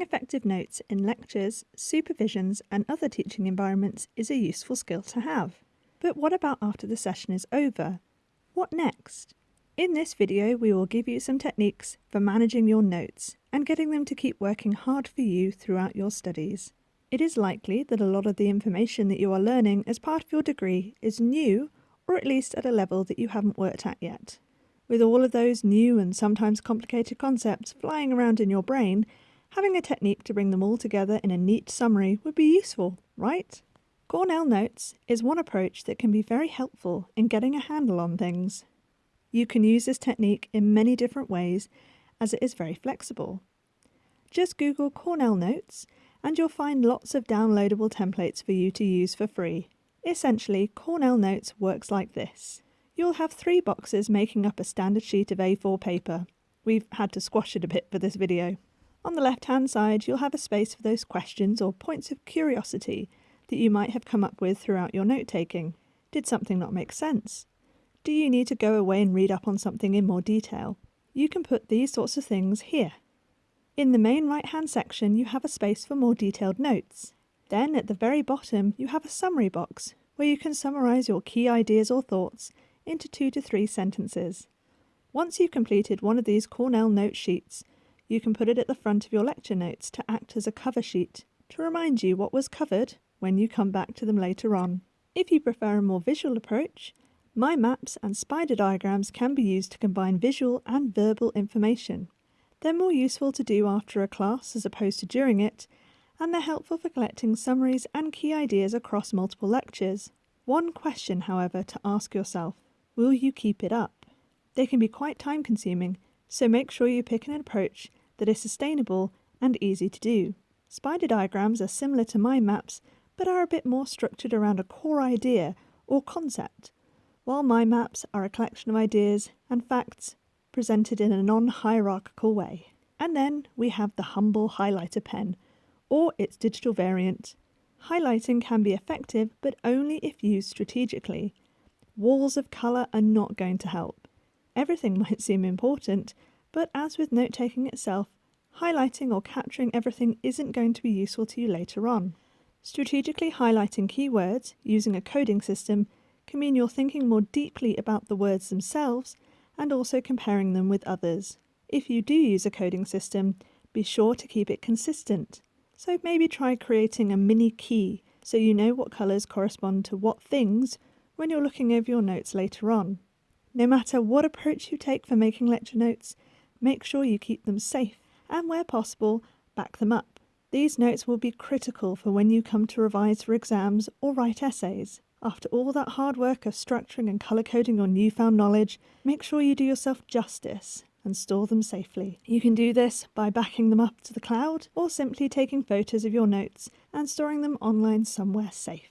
Taking effective notes in lectures, supervisions, and other teaching environments is a useful skill to have. But what about after the session is over? What next? In this video, we will give you some techniques for managing your notes and getting them to keep working hard for you throughout your studies. It is likely that a lot of the information that you are learning as part of your degree is new or at least at a level that you haven't worked at yet. With all of those new and sometimes complicated concepts flying around in your brain, having a technique to bring them all together in a neat summary would be useful, right? Cornell Notes is one approach that can be very helpful in getting a handle on things. You can use this technique in many different ways as it is very flexible. Just Google Cornell Notes and you'll find lots of downloadable templates for you to use for free. Essentially, Cornell Notes works like this. You'll have three boxes making up a standard sheet of A4 paper. We've had to squash it a bit for this video. On the left hand side, you'll have a space for those questions or points of curiosity that you might have come up with throughout your note taking. Did something not make sense? Do you need to go away and read up on something in more detail? You can put these sorts of things here. In the main right hand section, you have a space for more detailed notes. Then at the very bottom, you have a summary box where you can summarise your key ideas or thoughts into two to three sentences. Once you've completed one of these Cornell note sheets, you can put it at the front of your lecture notes to act as a cover sheet to remind you what was covered when you come back to them later on. If you prefer a more visual approach, mind maps and spider diagrams can be used to combine visual and verbal information. They're more useful to do after a class as opposed to during it, and they're helpful for collecting summaries and key ideas across multiple lectures. One question, however, to ask yourself, will you keep it up? They can be quite time consuming, so make sure you pick an approach that is sustainable and easy to do. Spider diagrams are similar to mind maps, but are a bit more structured around a core idea or concept, while mind maps are a collection of ideas and facts presented in a non-hierarchical way. And then we have the humble highlighter pen, or its digital variant. Highlighting can be effective, but only if used strategically. Walls of colour are not going to help. Everything might seem important, but as with note taking itself, highlighting or capturing everything isn't going to be useful to you later on. Strategically highlighting keywords using a coding system can mean you're thinking more deeply about the words themselves and also comparing them with others. If you do use a coding system, be sure to keep it consistent. So maybe try creating a mini key so you know what colours correspond to what things when you're looking over your notes later on. No matter what approach you take for making lecture notes, make sure you keep them safe and where possible, back them up. These notes will be critical for when you come to revise for exams or write essays. After all that hard work of structuring and colour coding your newfound knowledge, make sure you do yourself justice and store them safely. You can do this by backing them up to the cloud or simply taking photos of your notes and storing them online somewhere safe.